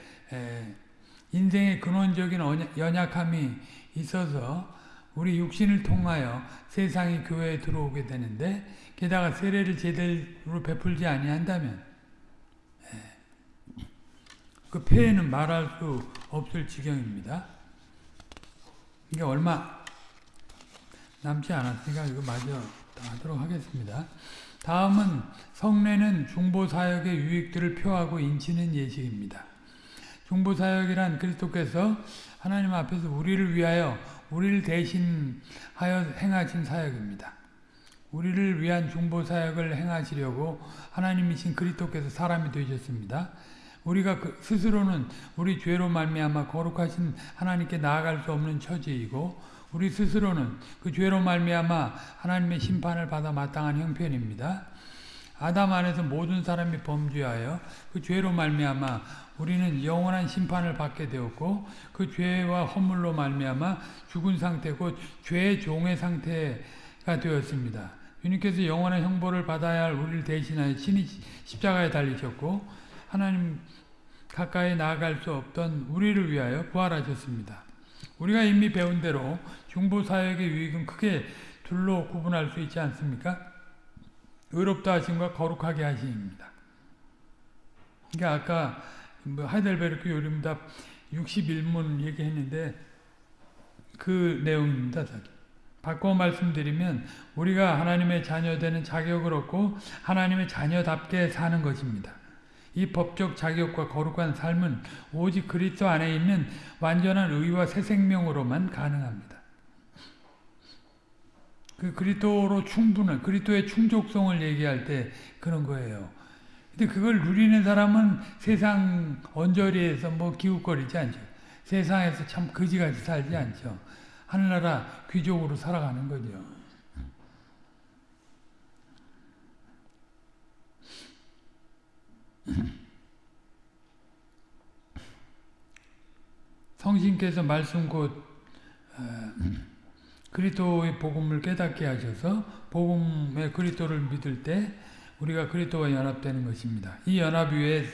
인생의 근원적인 연약함이 있어서 우리 육신을 통하여 세상이 교회에 들어오게 되는데 게다가 세례를 제대로 베풀지 아니한다면 그 폐해는 말할 수 없을 지경입니다. 이게 얼마 남지 않았으니까 이거 마저 하도록 하겠습니다. 다음은 성례는 중보사역의 유익들을 표하고 인치는 예식입니다. 중보사역이란 그리스도께서 하나님 앞에서 우리를 위하여 우리를 대신하여 행하신 사역입니다. 우리를 위한 중보사역을 행하시려고 하나님이신 그리스도께서 사람이 되셨습니다. 우리가 그 스스로는 우리 죄로 말미암아 거룩하신 하나님께 나아갈 수 없는 처지이고 우리 스스로는 그 죄로 말미암아 하나님의 심판을 받아 마땅한 형편입니다. 아담 안에서 모든 사람이 범죄하여 그 죄로 말미암아 우리는 영원한 심판을 받게 되었고 그 죄와 허물로 말미암아 죽은 상태고 죄의 종의 상태가 되었습니다. 주님께서 영원한 형벌을 받아야 할 우리를 대신하여 친히 십자가에 달리셨고 하나님 가까이 나아갈 수 없던 우리를 위하여 부활하셨습니다. 우리가 이미 배운 대로 중보사역의 유익은 크게 둘로 구분할 수 있지 않습니까? 의롭다 하심과 거룩하게 하심입니다. 그러니까 아까 뭐 하이델베르크 요림답 61문 얘기했는데 그 내용입니다. 바꿔 말씀드리면 우리가 하나님의 자녀 되는 자격을 얻고 하나님의 자녀답게 사는 것입니다. 이 법적 자격과 거룩한 삶은 오직 그리스도 안에 있는 완전한 의와 새 생명으로만 가능합니다. 그 그리스도로 충분한 그리스도의 충족성을 얘기할 때 그런 거예요. 근데 그걸 누리는 사람은 세상 언저리에서 뭐 기웃거리지 않죠. 세상에서 참 거지같이 살지 않죠. 하늘나라 귀족으로 살아가는 거죠. 성신께서 말씀 곧 어, 그리스도의 복음을 깨닫게 하셔서 복음의 그리스도를 믿을 때 우리가 그리스도와 연합되는 것입니다. 이 연합 위에서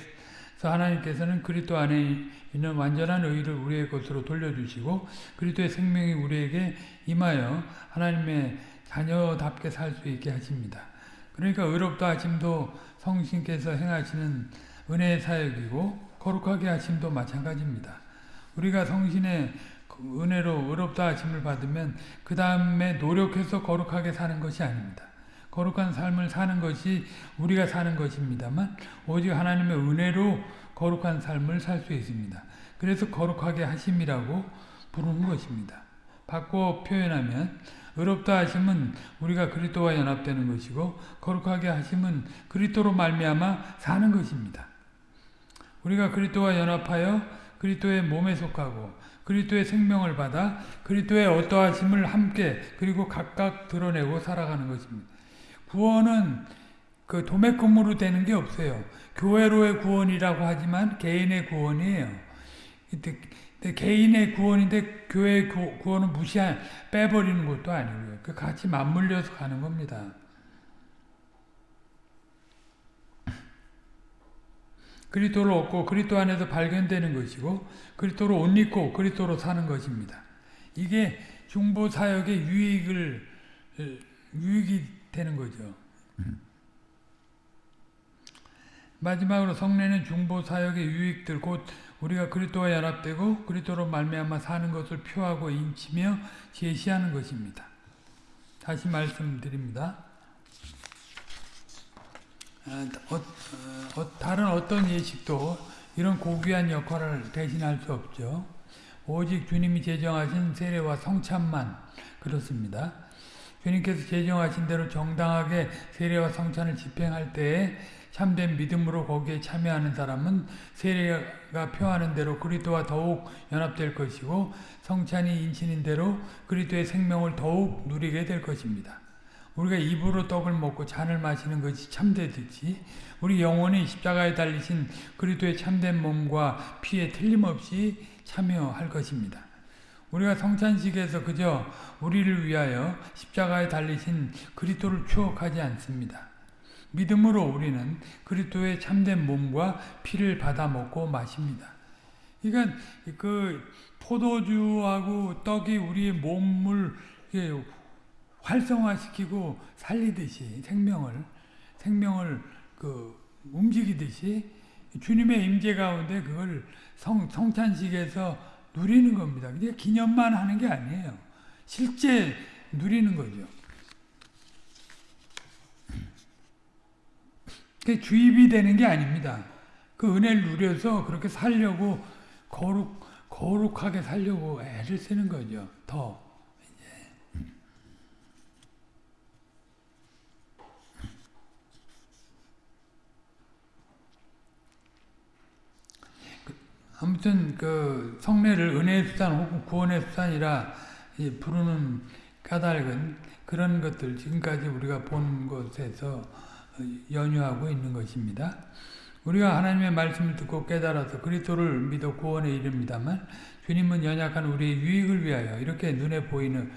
하나님께서는 그리스도 안에 있는 완전한 의를 우리의 것으로 돌려주시고 그리스도의 생명이 우리에게 임하여 하나님의 자녀답게 살 수 있게 하십니다. 그러니까 의롭다 하심도 성신께서 행하시는 은혜의 사역이고 거룩하게 하심도 마찬가지입니다. 우리가 성신의 그 은혜로 의롭다 하심을 받으면 그 다음에 노력해서 거룩하게 사는 것이 아닙니다. 거룩한 삶을 사는 것이 우리가 사는 것입니다만 오직 하나님의 은혜로 거룩한 삶을 살 수 있습니다. 그래서 거룩하게 하심이라고 부르는 것입니다. 바꿔 표현하면 의롭다 하심은 우리가 그리스도와 연합되는 것이고 거룩하게 하심은 그리스도로 말미암아 사는 것입니다. 우리가 그리스도와 연합하여 그리스도의 몸에 속하고 그리스도의 생명을 받아 그리스도의 어떠하심을 함께 그리고 각각 드러내고 살아가는 것입니다. 구원은 그 도매금으로 되는 게 없어요. 교회로의 구원이라고 하지만 개인의 구원이에요. 개인의 구원인데 교회의 구원은 무시한 빼버리는 것도 아니고요. 그 같이 맞물려서 가는 겁니다. 그리스도를 얻고 그리스도 안에서 발견되는 것이고 그리스도로 옷 입고 그리스도로 사는 것입니다. 이게 중보 사역의 유익을 유익이 되는 거죠. 마지막으로 성례는 중보 사역의 유익들 곧 우리가 그리스도와 연합되고 그리스도로 말미암아 사는 것을 표하고 인치며 제시하는 것입니다. 다시 말씀드립니다. 어, 어, 어, 다른 어떤 예식도 이런 고귀한 역할을 대신할 수 없죠. 오직 주님이 제정하신 세례와 성찬만 그렇습니다. 주님께서 제정하신 대로 정당하게 세례와 성찬을 집행할 때에 참된 믿음으로 거기에 참여하는 사람은 세례가 표하는 대로 그리스도와 더욱 연합될 것이고 성찬이 인신인 대로 그리스도의 생명을 더욱 누리게 될 것입니다. 우리가 입으로 떡을 먹고 잔을 마시는 것이 참되듯이 우리 영혼이 십자가에 달리신 그리스도의 참된 몸과 피에 틀림없이 참여할 것입니다. 우리가 성찬식에서 그저 우리를 위하여 십자가에 달리신 그리스도를 추억하지 않습니다. 믿음으로 우리는 그리스도의 참된 몸과 피를 받아 먹고 마십니다. 그러니까 그 포도주하고 떡이 우리의 몸을 활성화시키고 살리듯이 생명을 생명을 그 움직이듯이 주님의 임재 가운데 그걸 성, 성찬식에서 누리는 겁니다. 그냥 기념만 하는 게 아니에요. 실제 누리는 거죠. 그 주입이 되는 게 아닙니다. 그 은혜를 누려서 그렇게 살려고 거룩 거룩하게 살려고 애를 쓰는 거죠. 더 아무튼 그 성례를 은혜의 수단 혹은 구원의 수단이라 부르는 까닭은 그런 것들 지금까지 우리가 본 것에서 연유하고 있는 것입니다. 우리가 하나님의 말씀을 듣고 깨달아서 그리스도를 믿어 구원에 이릅니다만 주님은 연약한 우리의 유익을 위하여 이렇게 눈에 보이는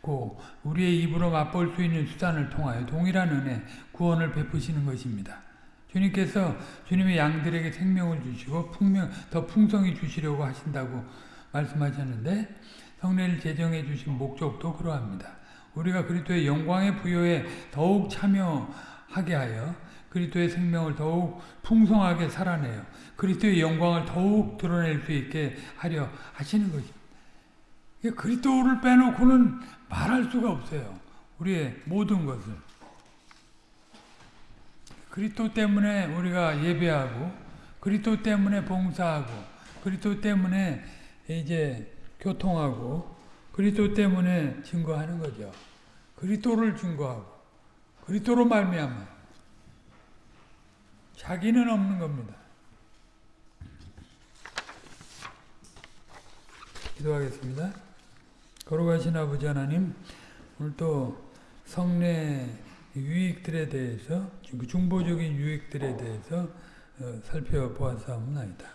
고 우리의 입으로 맛볼 수 있는 수단을 통하여 동일한 은혜 구원을 베푸시는 것입니다. 주님께서 주님의 양들에게 생명을 주시고 풍명, 더 풍성히 주시려고 하신다고 말씀하셨는데 성례를 제정해 주신 목적도 그러합니다. 우리가 그리스도의 영광의 부여에 더욱 참여하게 하여 그리스도의 생명을 더욱 풍성하게 살아내요. 그리스도의 영광을 더욱 드러낼 수 있게 하려 하시는 것입니다. 그리스도를 빼놓고는 말할 수가 없어요. 우리의 모든 것을. 그리스도 때문에 우리가 예배하고 그리스도 때문에 봉사하고 그리스도 때문에 이제 교통하고 그리스도 때문에 증거하는 거죠. 그리스도를 증거하고 그리스도로 말미암아 자기는 없는 겁니다. 기도하겠습니다. 거룩하신 아버지 하나님 오늘 또 성례 유익들에 대해서 그 중보적인 유익들에 대해서 어, 살펴보았사옵나이다.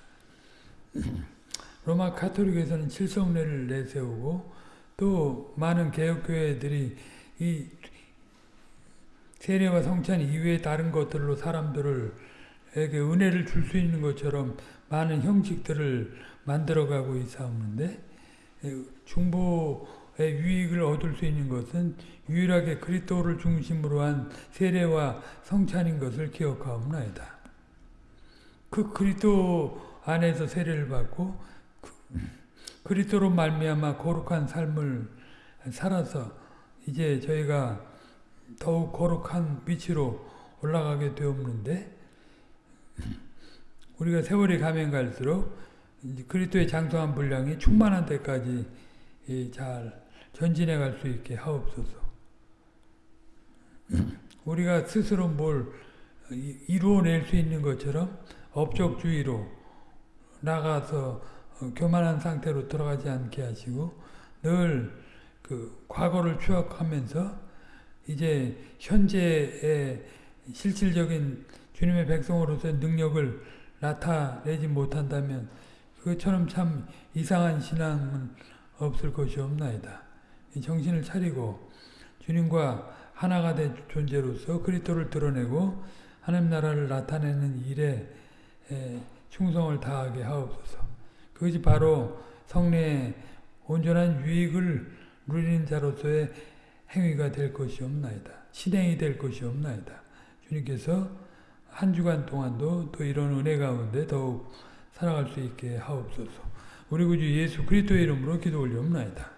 로마 카톨릭에서는 칠성례를 내세우고 또 많은 개혁교회들이 이 세례와 성찬 이외의 다른 것들로 사람들을 에게 은혜를 줄 수 있는 것처럼 많은 형식들을 만들어가고 있사옵는데 중보의 유익을 얻을 수 있는 것은 유일하게 그리스도를 중심으로 한 세례와 성찬인 것을 기억하옵나이다. 그 그리스도 안에서 세례를 받고 그, 그리스도로 말미암아 거룩한 삶을 살아서 이제 저희가 더욱 거룩한 위치로 올라가게 되었는데 우리가 세월이 가면 갈수록 그리스도의 장성한 분량이 충만한 데까지 잘 전진해 갈 수 있게 하옵소서. 우리가 스스로 뭘 이루어낼 수 있는 것처럼 업적주의로 나가서 교만한 상태로 들어가지 않게 하시고 늘 그 과거를 추억하면서 이제 현재의 실질적인 주님의 백성으로서의 능력을 나타내지 못한다면 그것처럼 참 이상한 신앙은 없을 것이 없나이다. 정신을 차리고 주님과 하나가 된 존재로서 그리스도를 드러내고 하나님 나라를 나타내는 일에 충성을 다하게 하옵소서. 그것이 바로 성례의 온전한 유익을 누리는 자로서의 행위가 될 것이 없나이다. 실행이 될 것이 없나이다. 주님께서 한 주간 동안도 또 이런 은혜 가운데 더욱 살아갈 수 있게 하옵소서. 우리 구주 예수 그리스도의 이름으로 기도 올리옵나이다.